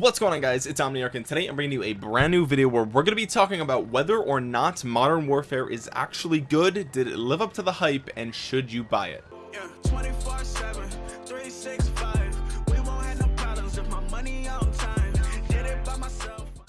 what's going on guys? It's omniarch and today i'm bringing you a brand new video where we're going to be talking about whether or not modern warfare is actually good did it live up to the hype and should you buy it? Yeah,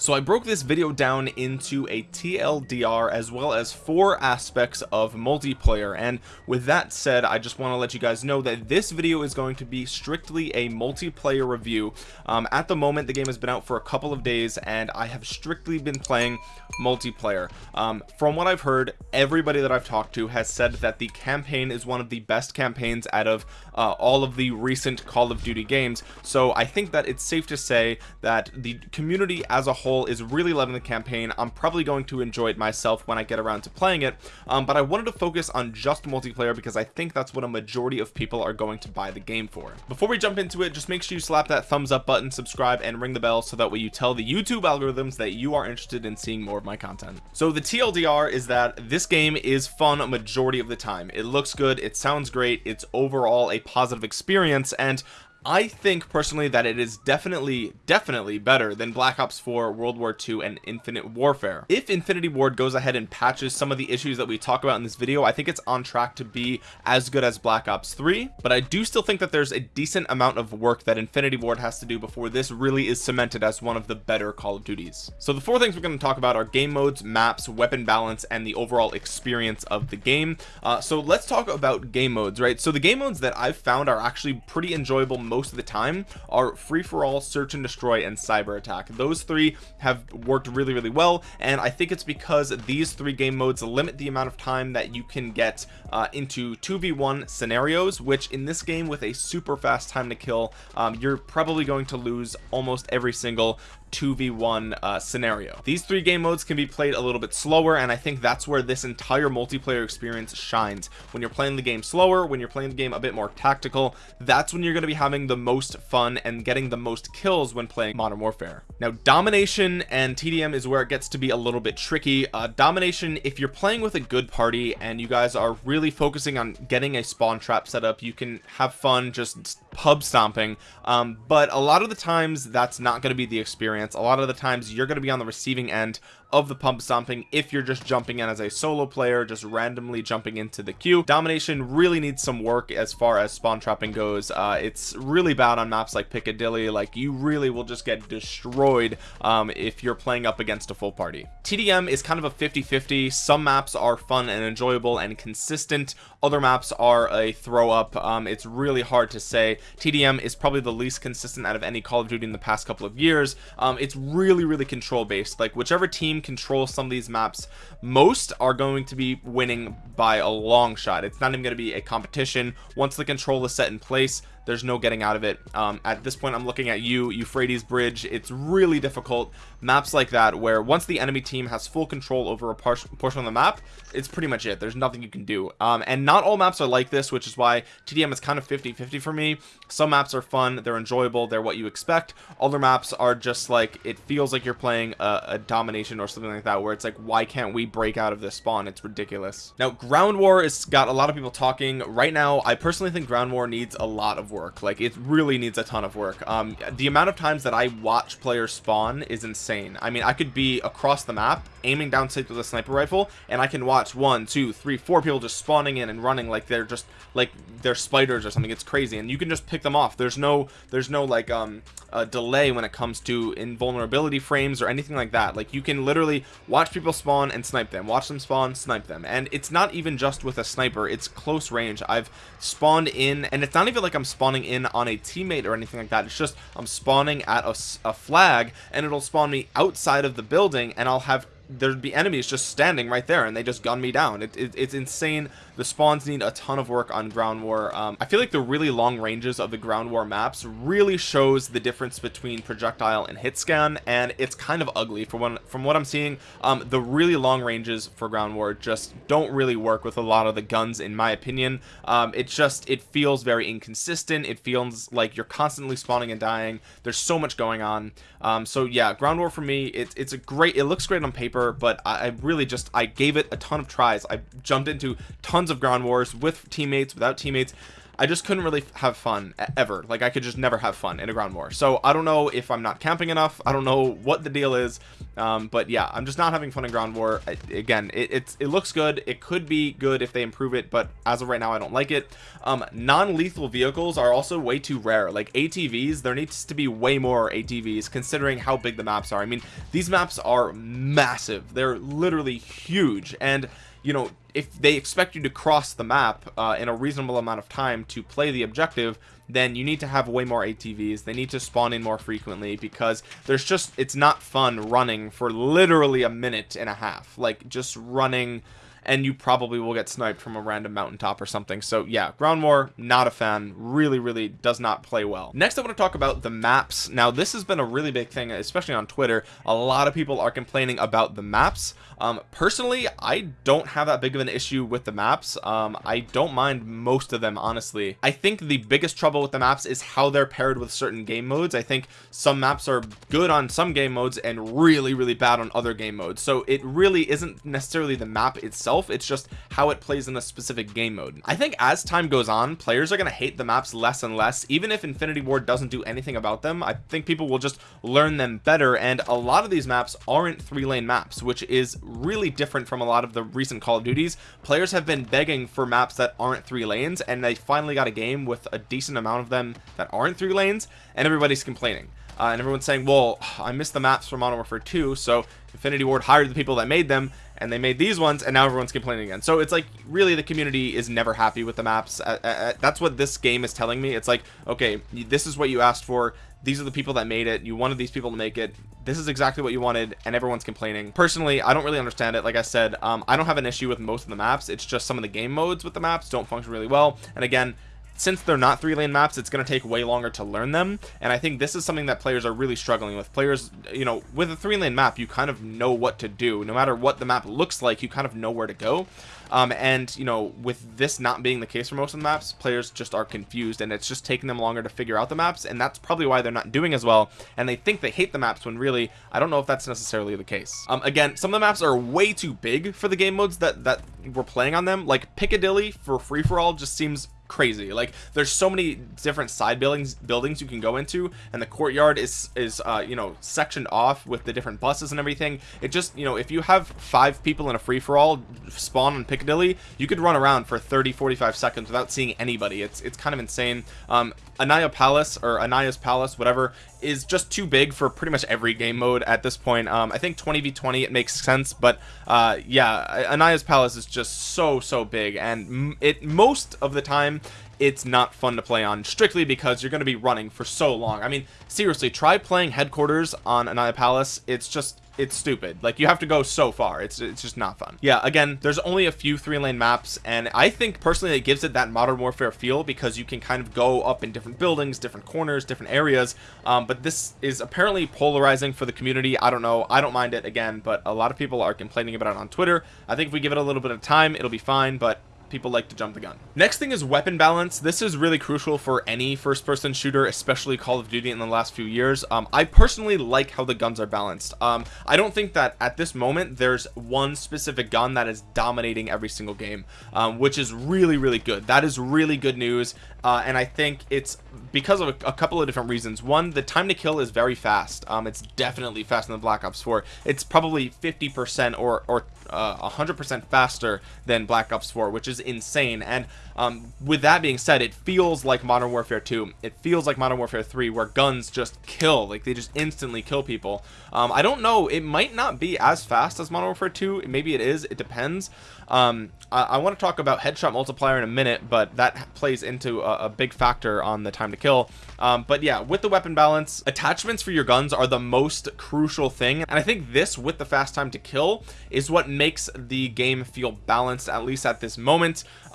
so I broke this video down into a TLDR as well as four aspects of multiplayer. And with that said I just want to let you guys know that this video is going to be strictly a multiplayer review. Um, at the moment the game has been out for a couple of days and I have strictly been playing multiplayer. Um, from what I've heard everybody that I've talked to has said that the campaign is one of the best campaigns out of uh, all of the recent Call of Duty games. So I think that it's safe to say that the community as a whole is really loving the campaign. I'm probably going to enjoy it myself when I get around to playing it. Um, but I wanted to focus on just multiplayer because I think that's what a majority of people are going to buy the game for. Before we jump into it just make sure you slap that thumbs up button subscribe and ring the bell so that way you tell the YouTube algorithms that you are interested in seeing more of my content. So the TLDR is that this game is fun a majority of the time. It looks good. It sounds great. It's overall a positive experience. And I think personally that it is definitely definitely better than Black Ops 4 World War II and Infinite Warfare. If Infinity Ward goes ahead and patches some of the issues that we talk about in this video I think it's on track to be as good as Black Ops 3 but I do still think that there's a decent amount of work that Infinity Ward has to do before this really is cemented as one of the better Call of Duties. So the four things we're going to talk about are game modes maps weapon balance and the overall experience of the game. Uh, so let's talk about game modes right? So the game modes that I've found are actually pretty enjoyable most of the time are free-for-all search and destroy and cyber attack. Those three have worked really really well and I think it's because these three game modes limit the amount of time that you can get uh, into 2v1 scenarios which in this game with a super fast time to kill um, you're probably going to lose almost every single 2v1 uh, scenario. These three game modes can be played a little bit slower and I think that's where this entire multiplayer experience shines. When you're playing the game slower when you're playing the game a bit more tactical that's when you're going to be having the most fun and getting the most kills when playing modern warfare. Now domination and TDM is where it gets to be a little bit tricky. Uh, domination if you're playing with a good party and you guys are really focusing on getting a spawn trap set up. You can have fun just pub stomping um, but a lot of the times that's not going to be the experience. A lot of the times you're going to be on the receiving end of the pub stomping if you're just jumping in as a solo player just randomly jumping into the queue. Domination really needs some work as far as spawn trapping goes. Uh, it's really bad on maps like Piccadilly. Like you really will just get destroyed um, if you're playing up against a full party. TDM is kind of a 50-50 some maps are fun and enjoyable and consistent. Other maps are a throw up. Um, it's really hard to say. TDM is probably the least consistent out of any Call of Duty in the past couple of years. Um, it's really really control based like whichever team team controls some of these maps most are going to be winning by a long shot. It's not even going to be a competition. Once the control is set in place there's no getting out of it. Um, at this point I'm looking at you Euphrates Bridge. It's really difficult. Maps like that where once the enemy team has full control over a portion of the map it's pretty much it. There's nothing you can do. Um, and not all maps are like this which is why TDM is kind of 50 50 for me. Some maps are fun. They're enjoyable. They're what you expect. Other maps are just like it feels like you're playing a, a domination or something like that where it's like why can't we break out of this spawn? It's ridiculous. Now ground war has got a lot of people talking. Right now I personally think ground war needs a lot of work like it really needs a ton of work. Um the amount of times that I watch players spawn is insane. I mean I could be across the map aiming down sight with a sniper rifle and I can watch one two three four people just spawning in and running like they're just like they're spiders or something. It's crazy and you can just pick them off. There's no there's no like um a delay when it comes to invulnerability frames or anything like that. Like you can literally watch people spawn and snipe them. Watch them spawn snipe them. And it's not even just with a sniper. It's close range. I've spawned in and it's not even like I'm spawning in on a teammate or anything like that. It's just I'm spawning at a, a flag and it'll spawn me outside of the building and I'll have there'd be enemies just standing right there and they just gun me down. It, it, it's insane the spawns need a ton of work on ground war. Um, I feel like the really long ranges of the ground war maps really shows the difference between projectile and hit scan and it's kind of ugly for one from what I'm seeing. Um, the really long ranges for ground war just don't really work with a lot of the guns in my opinion. Um, it just it feels very inconsistent. It feels like you're constantly spawning and dying. There's so much going on. Um, so yeah ground war for me it, it's a great it looks great on paper paper but I, I really just I gave it a ton of tries. I jumped into tons of ground wars with teammates without teammates. I just couldn't really have fun ever. Like I could just never have fun in a ground war. So I don't know if I'm not camping enough. I don't know what the deal is. Um, but yeah I'm just not having fun in ground war. I, again it, it's it looks good. It could be good if they improve it but as of right now I don't like it. Um, non-lethal vehicles are also way too rare. Like ATVs there needs to be way more ATVs considering how big the maps are. I mean these maps are massive. They're literally huge. And you know if they expect you to cross the map uh, in a reasonable amount of time to play the objective then you need to have way more ATVs they need to spawn in more frequently because there's just it's not fun running for literally a minute and a half. Like just running and you probably will get sniped from a random mountaintop or something. So yeah ground war not a fan. Really really does not play well. Next I want to talk about the maps. Now this has been a really big thing especially on Twitter. A lot of people are complaining about the maps. Um personally I don't have that big of an issue with the maps. Um I don't mind most of them honestly. I think the biggest trouble with the maps is how they're paired with certain game modes. I think some maps are good on some game modes and really really bad on other game modes. So it really isn't necessarily the map itself itself it's just how it plays in a specific game mode. I think as time goes on players are going to hate the maps less and less. Even if Infinity Ward doesn't do anything about them I think people will just learn them better and a lot of these maps aren't three lane maps which is really different from a lot of the recent Call of Duties. Players have been begging for maps that aren't three lanes and they finally got a game with a decent amount of them that aren't three lanes and everybody's complaining. Uh, and everyone's saying well I missed the maps from Modern Warfare 2 so Infinity Ward hired the people that made them and they made these ones and now everyone's complaining again. So it's like really the community is never happy with the maps. Uh, uh, uh, that's what this game is telling me. It's like okay this is what you asked for. These are the people that made it. You wanted these people to make it. This is exactly what you wanted and everyone's complaining. Personally I don't really understand it. Like I said um, I don't have an issue with most of the maps. It's just some of the game modes with the maps don't function really well. And again since they're not three lane maps it's going to take way longer to learn them. And I think this is something that players are really struggling with. Players you know with a three lane map you kind of know what to do. No matter what the map looks like you kind of know where to go. Um, and you know with this not being the case for most of the maps players just are confused and it's just taking them longer to figure out the maps and that's probably why they're not doing as well. And they think they hate the maps when really I don't know if that's necessarily the case. Um, again some of the maps are way too big for the game modes that that we're playing on them. Like Piccadilly for free-for-all just seems crazy. Like there's so many different side buildings buildings you can go into and the courtyard is is uh you know sectioned off with the different buses and everything. It just you know if you have five people in a free-for-all spawn on Piccadilly you could run around for 30 45 seconds without seeing anybody. It's it's kind of insane. Um Aniyah Palace or Aniyah's Palace whatever is just too big for pretty much every game mode at this point. Um I think 20v20 it makes sense but uh yeah Aniyah's Palace is just so so big and it most of the time it's not fun to play on strictly because you're going to be running for so long. I mean seriously try playing headquarters on Aniyah Palace. It's just it's stupid. Like you have to go so far. It's it's just not fun. Yeah again there's only a few three lane maps and I think personally it gives it that modern warfare feel because you can kind of go up in different buildings different corners different areas. Um, but this is apparently polarizing for the community. I don't know. I don't mind it again but a lot of people are complaining about it on Twitter. I think if we give it a little bit of time it'll be fine but people like to jump the gun. Next thing is weapon balance. This is really crucial for any first-person shooter especially call of duty in the last few years. Um, i personally like how the guns are balanced. Um, i don't think that at this moment there's one specific gun that is dominating every single game um, which is really really good. That is really good news uh, and I think it's because of a, a, couple of different reasons. One the time to kill is very fast. Um, it's definitely faster than Black Ops 4 it's probably 50% or or uh, 100% faster than Black Ops 4 which is insane. And um, with that being said it feels like Modern Warfare 2 it feels like Modern Warfare 3 where guns just kill like they just instantly kill people. Um, I don't know. It might not be as fast as Modern Warfare 2 maybe it is. It depends. Um, I, I want to talk about headshot multiplier in a minute but that plays into a, a big factor on the time to kill. Um, but yeah with the weapon balance attachments for your guns are the most crucial thing. And I think this with the fast time to kill is what makes the game feel balanced at least at this moment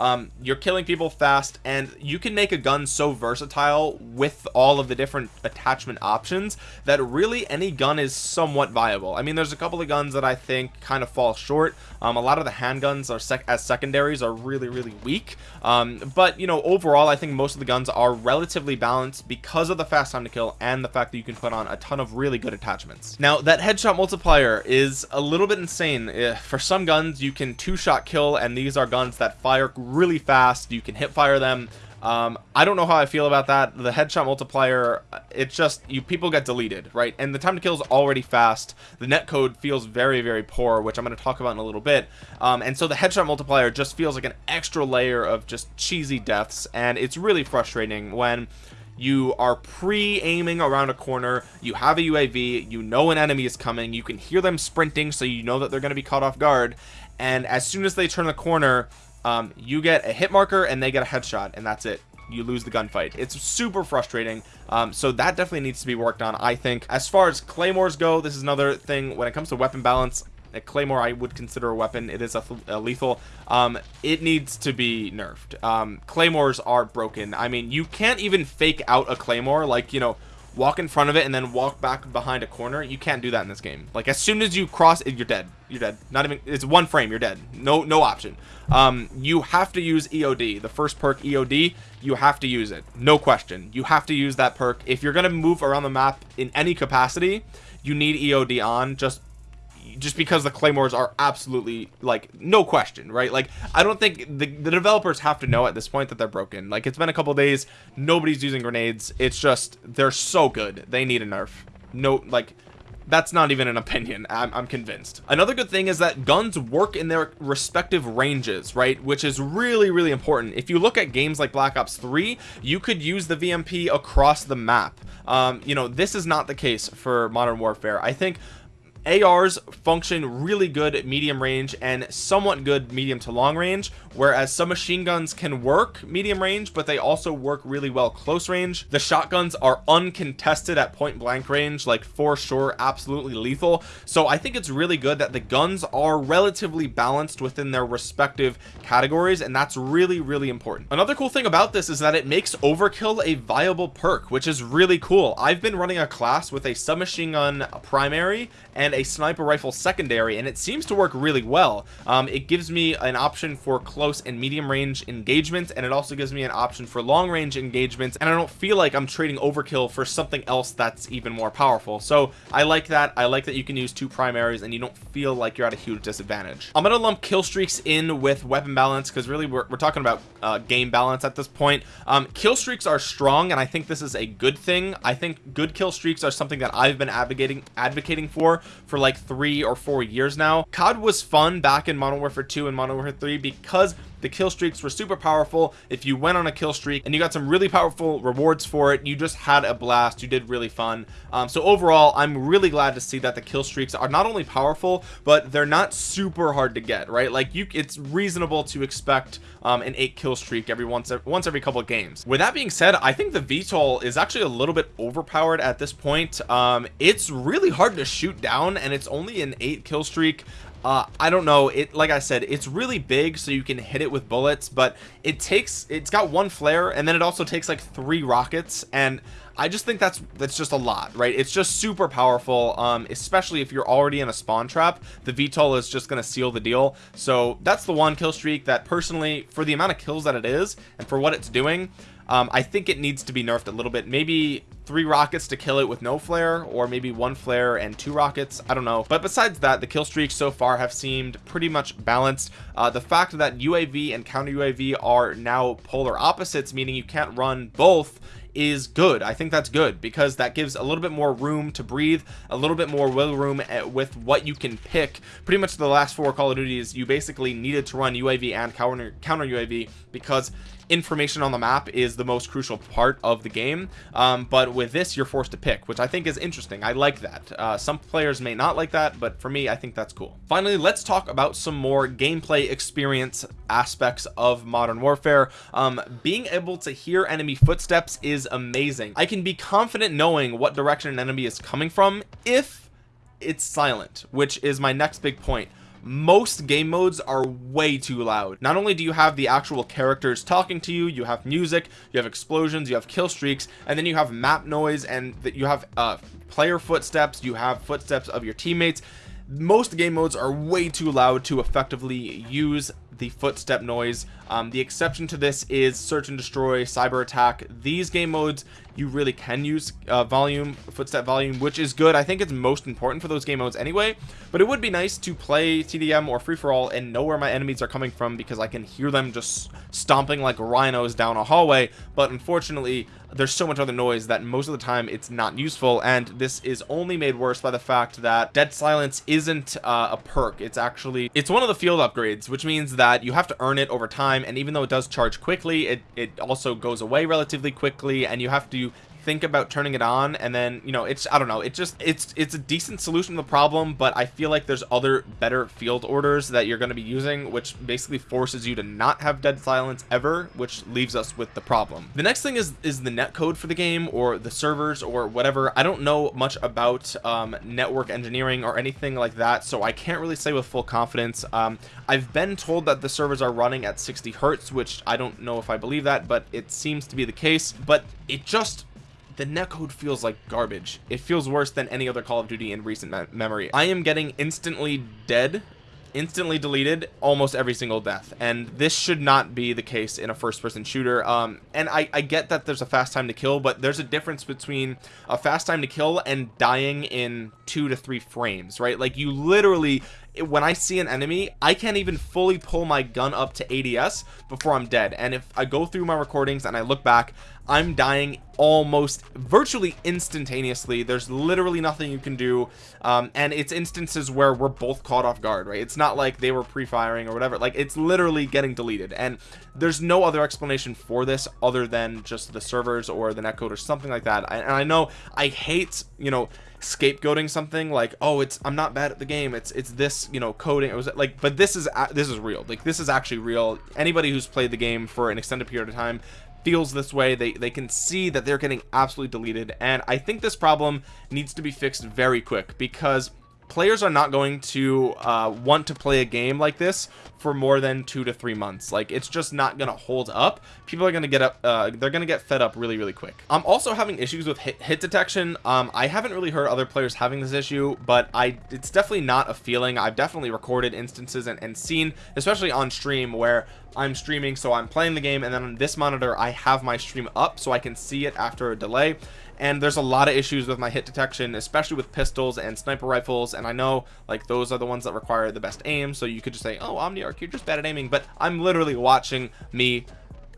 um, you're killing people fast and you can make a gun so versatile with all of the different attachment options that really any gun is somewhat viable. I mean there's a couple of guns that I think kind of fall short. Um, a lot of the handguns are sec as secondaries are really really weak. Um, but you know overall I think most of the guns are relatively balanced because of the fast time to kill and the fact that you can put on a ton of really good attachments. Now that headshot multiplier is a little bit insane. Eh, for some guns you can two shot kill and these are guns that fire really fast. You can hip fire them. Um, I don't know how I feel about that. The headshot multiplier it's just you people get deleted right? And the time to kill is already fast. The net code feels very very poor which I'm going to talk about in a little bit. Um, and so the headshot multiplier just feels like an extra layer of just cheesy deaths. And it's really frustrating when you are pre-aiming around a corner you have a UAV you know an enemy is coming you can hear them sprinting so you know that they're going to be caught off guard. And as soon as they turn the corner um, you get a hit marker and they get a headshot and that's it. You lose the gunfight. It's super frustrating. Um, so that definitely needs to be worked on I think. As far as claymores go this is another thing. When it comes to weapon balance a claymore I would consider a weapon. It is a, a lethal. Um, it needs to be nerfed. Um, claymores are broken. I mean you can't even fake out a claymore. Like you know walk in front of it and then walk back behind a corner you can't do that in this game. Like as soon as you cross it you're dead. You're dead. Not even it's one frame you're dead. No no option. Um you have to use eod the first perk eod you have to use it. No question. You have to use that perk. If you're gonna move around the map in any capacity you need eod on. Just just because the claymores are absolutely like no question right? Like i don't think the, the developers have to know at this point that they're broken. Like it's been a couple days nobody's using grenades. It's just they're so good. They need a nerf. No like that's not even an opinion. I'm, I'm, convinced. Another good thing is that guns work in their respective ranges right? Which is really really important. If you look at games like black ops 3 you could use the vmp across the map. Um you know this is not the case for modern warfare. I think ARs function really good at medium range and somewhat good medium to long range whereas some machine guns can work medium range but they also work really well close range. The shotguns are uncontested at point blank range like for sure absolutely lethal. So I think it's really good that the guns are relatively balanced within their respective categories and that's really really important. Another cool thing about this is that it makes overkill a viable perk which is really cool. I've been running a class with a submachine gun primary and a sniper rifle secondary and it seems to work really well. Um, it gives me an option for close and medium range engagements and it also gives me an option for long range engagements and I don't feel like I'm trading overkill for something else that's even more powerful. So I like that. I like that you can use two primaries and you don't feel like you're at a huge disadvantage. I'm gonna lump kill streaks in with weapon balance because really we're, we're, talking about uh, game balance at this point. Um, kill streaks are strong and I think this is a good thing. I think good kill streaks are something that I've been advocating advocating for for like three or four years now. COD was fun back in Modern Warfare 2 and Modern Warfare 3 because the kill streaks were super powerful. If you went on a kill streak and you got some really powerful rewards for it you just had a blast. You did really fun. Um, so overall I'm really glad to see that the kill streaks are not only powerful but they're not super hard to get right? Like you it's reasonable to expect um, an eight kill streak every once once every couple of games. With that being said I think the VTOL is actually a little bit overpowered at this point. Um, it's really hard to shoot down and it's only an eight kill streak uh, I don't know. It like I said it's really big so you can hit it with bullets but it takes it's got one flare and then it also takes like three rockets and I just think that's that's just a lot right? It's just super powerful um especially if you're already in a spawn trap the VTOL is just gonna seal the deal. So that's the one kill streak that personally for the amount of kills that it is and for what it's doing um, I think it needs to be nerfed a little bit. Maybe three rockets to kill it with no flare or maybe one flare and two rockets. I don't know. But besides that the kill streaks so far have seemed pretty much balanced. Uh, the fact that UAV and counter UAV are now polar opposites meaning you can't run both is good. I think that's good because that gives a little bit more room to breathe a little bit more wiggle room eh, with what you can pick. Pretty much the last four Call of Duties you basically needed to run UAV and counter counter UAV because information on the map is the most crucial part of the game. Um, but with this you're forced to pick which I think is interesting. I like that. Uh, some players may not like that but for me I think that's cool. Finally let's talk about some more gameplay experience aspects of modern warfare. Um, being able to hear enemy footsteps is amazing. I can be confident knowing what direction an enemy is coming from if it's silent which is my next big point most game modes are way too loud. Not only do you have the actual characters talking to you you have music you have explosions you have kill streaks and then you have map noise and that you have uh player footsteps you have footsteps of your teammates. Most game modes are way too loud to effectively use the footstep noise. Um, the exception to this is search and destroy cyber attack. These game modes you really can use uh, volume footstep volume which is good. I think it's most important for those game modes anyway but it would be nice to play TDM or free-for-all and know where my enemies are coming from because I can hear them just stomping like rhinos down a hallway. But unfortunately there's so much other noise that most of the time it's not useful and this is only made worse by the fact that dead silence isn't uh, a perk. It's actually it's one of the field upgrades which means that you have to earn it over time and even though it does charge quickly it it also goes away relatively quickly and you have to think about turning it on and then you know it's I don't know it just it's it's a decent solution to the problem but I feel like there's other better field orders that you're going to be using which basically forces you to not have dead silence ever which leaves us with the problem. The next thing is is the net code for the game or the servers or whatever. I don't know much about um, network engineering or anything like that so I can't really say with full confidence. Um, I've been told that the servers are running at 60 Hertz which I don't know if I believe that but it seems to be the case but it just the netcode feels like garbage. It feels worse than any other call of duty in recent me memory. I am getting instantly dead instantly deleted almost every single death and this should not be the case in a first person shooter. Um and i i get that there's a fast time to kill but there's a difference between a fast time to kill and dying in two to three frames right? Like you literally when I see an enemy I can't even fully pull my gun up to ADS before I'm dead. And if I go through my recordings and I look back I'm dying almost virtually instantaneously. There's literally nothing you can do. Um, and it's instances where we're both caught off guard right? It's not like they were pre-firing or whatever. Like it's literally getting deleted. And there's no other explanation for this other than just the servers or the netcode or something like that. And I know I hate you know scapegoating something like oh it's i'm not bad at the game. It's it's this you know coding. It was like but this is this is real. Like this is actually real. Anybody who's played the game for an extended period of time feels this way. They they can see that they're getting absolutely deleted and i think this problem needs to be fixed very quick because players are not going to uh, want to play a game like this for more than two to three months. Like it's just not gonna hold up. People are gonna get up uh, they're gonna get fed up really really quick. I'm also having issues with hit, hit detection. Um, I haven't really heard other players having this issue but I it's definitely not a feeling. I've definitely recorded instances and, and seen especially on stream where I'm streaming so I'm playing the game and then on this monitor I have my stream up so I can see it after a delay and there's a lot of issues with my hit detection especially with pistols and sniper rifles and I know like those are the ones that require the best aim so you could just say oh Omniarch you're just bad at aiming but I'm literally watching me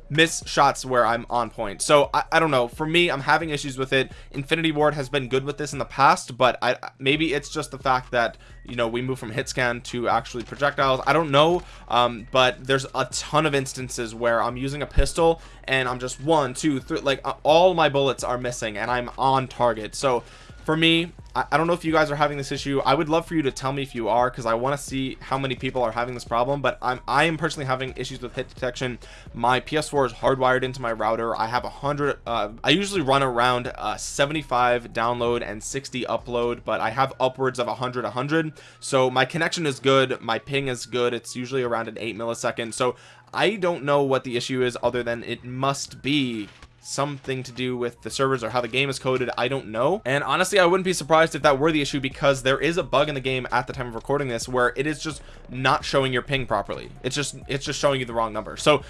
miss shots where I'm on point. So I, I, don't know. For me I'm having issues with it. Infinity Ward has been good with this in the past but I maybe it's just the fact that you know we move from hit scan to actually projectiles. I don't know um, but there's a ton of instances where I'm using a pistol and I'm just one two three like uh, all my bullets are missing and I'm on target. So for me I, don't know if you guys are having this issue. I would love for you to tell me if you are because I want to see how many people are having this problem but I'm I am personally having issues with hit detection. My PS4 is hardwired into my router. I have a hundred uh, I usually run around uh, 75 download and 60 upload but I have upwards of 100 100 so my connection is good my ping is good it's usually around an 8 millisecond. So I don't know what the issue is other than it must be something to do with the servers or how the game is coded I don't know. And honestly I wouldn't be surprised if that were the issue because there is a bug in the game at the time of recording this where it is just not showing your ping properly. It's just it's just showing you the wrong number. So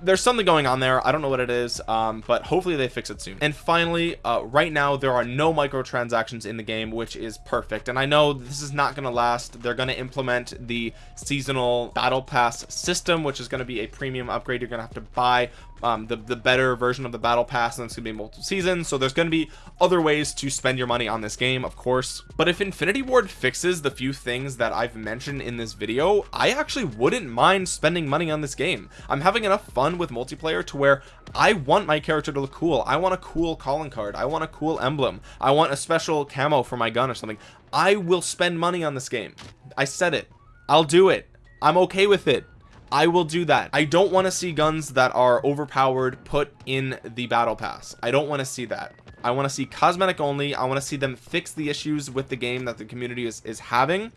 there's something going on there. I don't know what it is um, but hopefully they fix it soon. And finally uh, right now there are no microtransactions in the game which is perfect. And i know this is not going to last. They're going to implement the seasonal battle pass system which is going to be a premium upgrade you're going to have to buy um, the, the better version of the battle pass and it's gonna be multiple seasons so there's gonna be other ways to spend your money on this game of course. But if infinity ward fixes the few things that i've mentioned in this video i actually wouldn't mind spending money on this game. I'm having enough fun with multiplayer to where i want my character to look cool. I want a cool calling card. I want a cool emblem. I want a special camo for my gun or something. I will spend money on this game. I said it. I'll do it. I'm okay with it I will do that. I don't want to see guns that are overpowered put in the battle pass. I don't want to see that. I want to see cosmetic only. I want to see them fix the issues with the game that the community is, is having.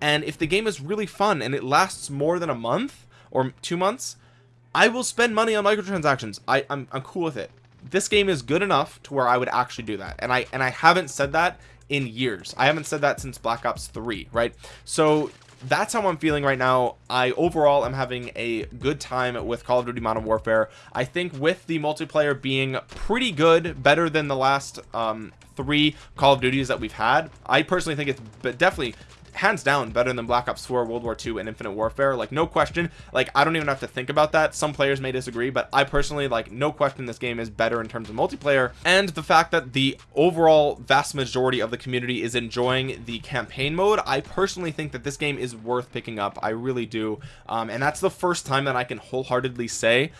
And if the game is really fun and it lasts more than a month or two months I will spend money on microtransactions. I, I'm, I'm cool with it. This game is good enough to where I would actually do that. And I and I haven't said that in years. I haven't said that since Black Ops 3 right? So that's how I'm feeling right now. I overall am having a good time with Call of Duty Modern Warfare. I think with the multiplayer being pretty good better than the last um, three Call of Duties that we've had I personally think it's but definitely hands down better than black ops 4 world war 2 and infinite warfare. Like no question. Like i don't even have to think about that. Some players may disagree but i personally like no question this game is better in terms of multiplayer. And the fact that the overall vast majority of the community is enjoying the campaign mode i personally think that this game is worth picking up. I really do. Um, and that's the first time that i can wholeheartedly say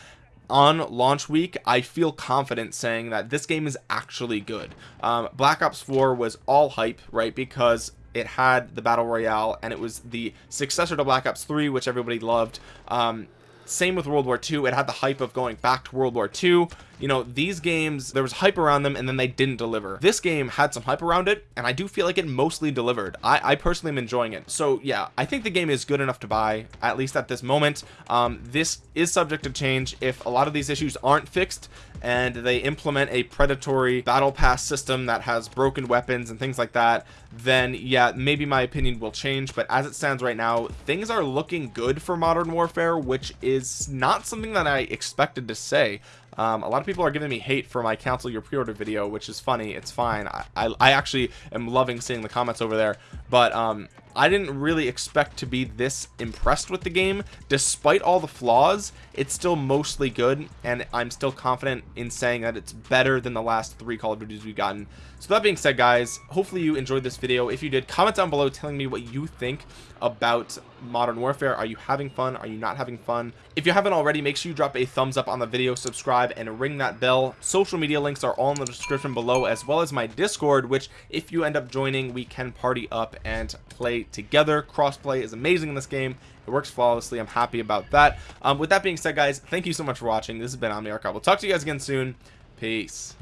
on launch week I feel confident saying that this game is actually good. Um, Black Ops 4 was all hype right? Because it had the battle royale and it was the successor to black ops 3 which everybody loved. Um, same with world war 2 it had the hype of going back to world war 2 you know these games there was hype around them and then they didn't deliver. This game had some hype around it and i do feel like it mostly delivered. I i personally am enjoying it. So yeah i think the game is good enough to buy at least at this moment. Um, this is subject to change if a lot of these issues aren't fixed and they implement a predatory battle pass system that has broken weapons and things like that then yeah maybe my opinion will change. But as it stands right now things are looking good for modern warfare which is not something that i expected to say um, a lot of people are giving me hate for my cancel your pre-order video which is funny. It's fine. I, I, I actually am loving seeing the comments over there. But um, I didn't really expect to be this impressed with the game. Despite all the flaws it's still mostly good and I'm still confident in saying that it's better than the last three Call of Duties we've gotten. So that being said guys hopefully you enjoyed this video. If you did comment down below telling me what you think about modern warfare. Are you having fun? Are you not having fun? If you haven't already make sure you drop a thumbs up on the video subscribe and ring that bell. Social media links are all in the description below as well as my discord which if you end up joining we can party up and play together. Crossplay is amazing in this game. It works flawlessly. I'm happy about that. Um, with that being said guys thank you so much for watching. This has been omniarch we'll talk to you guys again soon. Peace